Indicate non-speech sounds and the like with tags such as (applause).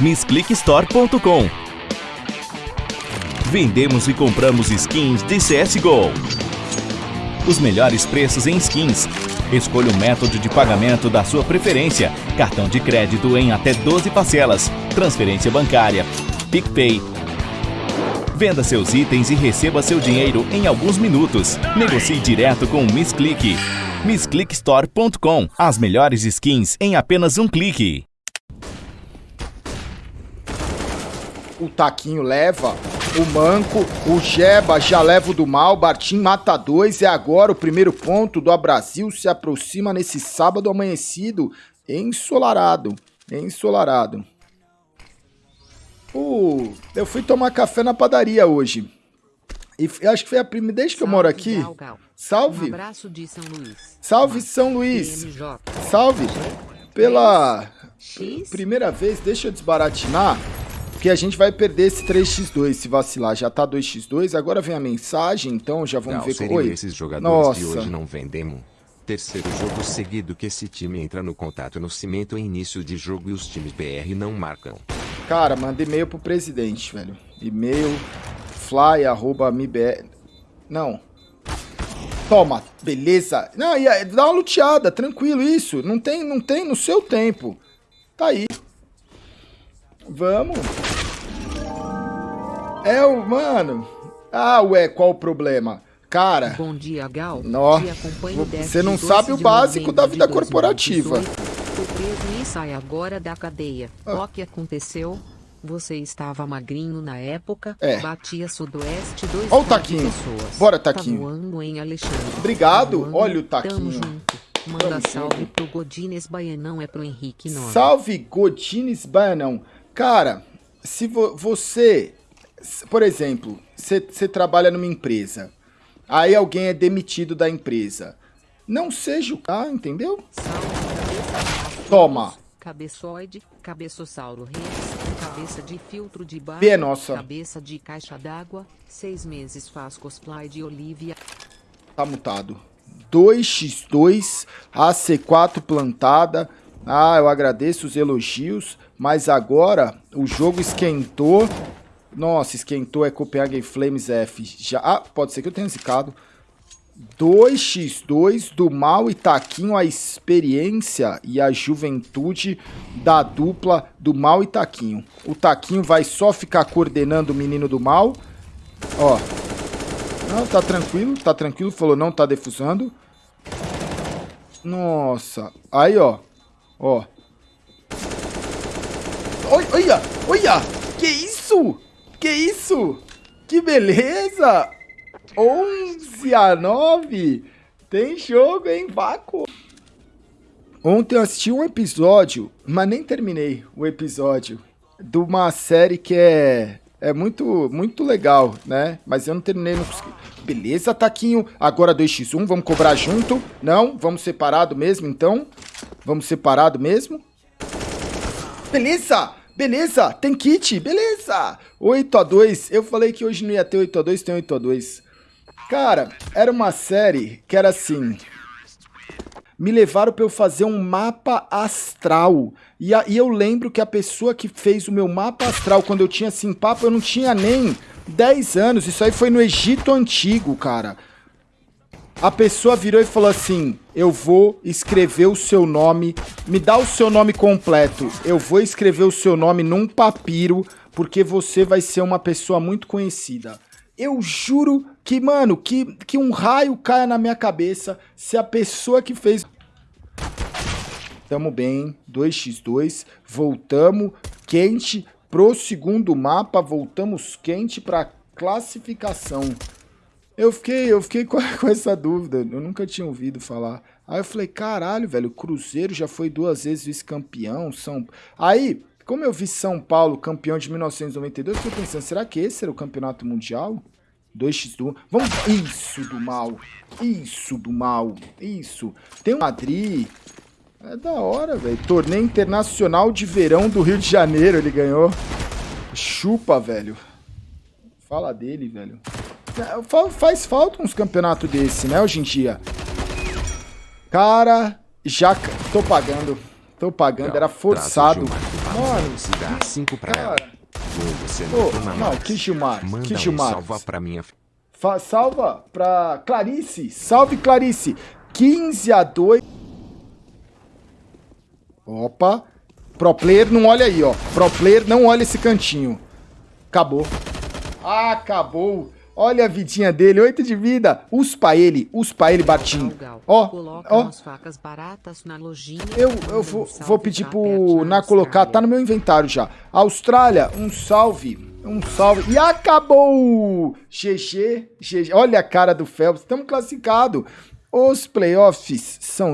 MissClickStore.com Vendemos e compramos skins de CSGO. Os melhores preços em skins. Escolha o método de pagamento da sua preferência. Cartão de crédito em até 12 parcelas. Transferência bancária. PicPay. Venda seus itens e receba seu dinheiro em alguns minutos. Negocie direto com o Miss Click. MissClickStore.com As melhores skins em apenas um clique. O Taquinho leva, o Manco, o Jeba já leva o do mal, Bartim mata dois, e agora o primeiro ponto do Brasil se aproxima nesse sábado amanhecido, ensolarado, ensolarado. Uh, eu fui tomar café na padaria hoje. E acho que foi a primeira, desde que eu moro aqui. Salve! Um abraço de São Luís. Salve, São Luís! Salve! Pela primeira vez, deixa eu desbaratinar. Porque a gente vai perder esse 3x2 se vacilar. Já tá 2x2, agora vem a mensagem, então já vamos ver... como Oi. esses jogadores Nossa. que hoje não vendemos. Terceiro jogo seguido que esse time entra no contato no cimento em início de jogo e os times BR não marcam. Cara, manda e-mail pro presidente, velho. E-mail fly, arroba, mibr... Não. Toma, beleza. Não, e dá uma luteada, tranquilo, isso. Não tem, não tem no seu tempo. Tá aí. Vamos. É o, mano. Ah, ué, qual o problema? Cara. Bom dia, Gal. Nó, você não sabe o básico da vida corporativa. Fui preso e sai agora da cadeia. Ah. O que aconteceu? Você estava magrinho na época, é. batia sudoeste dois Olha o Taquinho. pessoas. Bora, Taquinho. Tá voando em Alexandre. Obrigado. Tá Olha o Taquinho. Manda Tamo salve junto. pro Godines Baianão, é pro Henrique Nova. Salve, Godines Baianão. Cara, se vo você, por exemplo, você trabalha numa empresa, aí alguém é demitido da empresa, não seja o cara, entendeu? Toma. Cabeçoide, cabeçossauro rex, cabeça de filtro de bar, é nossa. cabeça de caixa d'água, seis meses faz cosplay de Olivia. Tá mutado. 2x2, AC4 plantada. Ah, eu agradeço os elogios. Mas agora o jogo esquentou. Nossa, esquentou é Copenhagen Flames F. Já, ah, pode ser que eu tenha zicado. 2x2 do mal e Taquinho, a experiência e a juventude da dupla do mal e Taquinho. O Taquinho vai só ficar coordenando o menino do mal. Ó. Não, tá tranquilo, tá tranquilo. Falou, não tá defusando. Nossa. Aí, ó. Ó. Olha, olha, que isso? Que isso? Que beleza! 11 a 9. Tem jogo, hein, Vácuo? Ontem eu assisti um episódio, mas nem terminei o episódio, de uma série que é, é muito, muito legal, né? Mas eu não terminei, não consegui. Beleza, Taquinho. Agora 2x1, vamos cobrar junto. Não, vamos separado mesmo, então. Vamos separado mesmo. Beleza! Beleza, tem kit, beleza. 8 a 2 eu falei que hoje não ia ter 8 a 2 tem 8 a 2 Cara, era uma série que era assim... Me levaram para eu fazer um mapa astral. E, a, e eu lembro que a pessoa que fez o meu mapa astral, quando eu tinha assim, papo, eu não tinha nem 10 anos. Isso aí foi no Egito Antigo, cara. A pessoa virou e falou assim: Eu vou escrever o seu nome, me dá o seu nome completo. Eu vou escrever o seu nome num papiro, porque você vai ser uma pessoa muito conhecida. Eu juro que, mano, que, que um raio caia na minha cabeça se a pessoa que fez. Tamo bem, 2x2, voltamos quente pro segundo mapa, voltamos quente pra classificação. Eu fiquei, eu fiquei com, (laughs) com, essa dúvida, eu nunca tinha ouvido falar. Aí eu falei, caralho, velho, o Cruzeiro já foi duas vezes vice-campeão, São... Aí, como eu vi São Paulo campeão de 1992, eu fiquei pensando, será que esse era o campeonato mundial? 2x1. Vamos... Isso do mal. Isso do mal. Isso. Tem o Madrid. É da hora, velho. Torneio Internacional de Verão do Rio de Janeiro ele ganhou. Chupa, velho. Fala dele, velho. Faz falta uns campeonatos desse, né, hoje em dia. Cara, já tô pagando. Tô pagando, era forçado. Mano, cinco pra cara. Você não, que Gilmar, que Gilmar. salva pra minha... Salva pra Clarice, salve Clarice. 15 a 2. Opa. Pro player não olha aí, ó. Pro player não olha esse cantinho. Acabou. Acabou. Olha a vidinha dele, 8 de vida. Uspa ele, uspa ele, Batim. Ó, ó. Eu, eu vou, vou pedir pro Na colocar, tá no meu inventário já. Austrália, um salve. Um salve. E acabou! GG, GG. Olha a cara do Phelps, estamos classificados. Os playoffs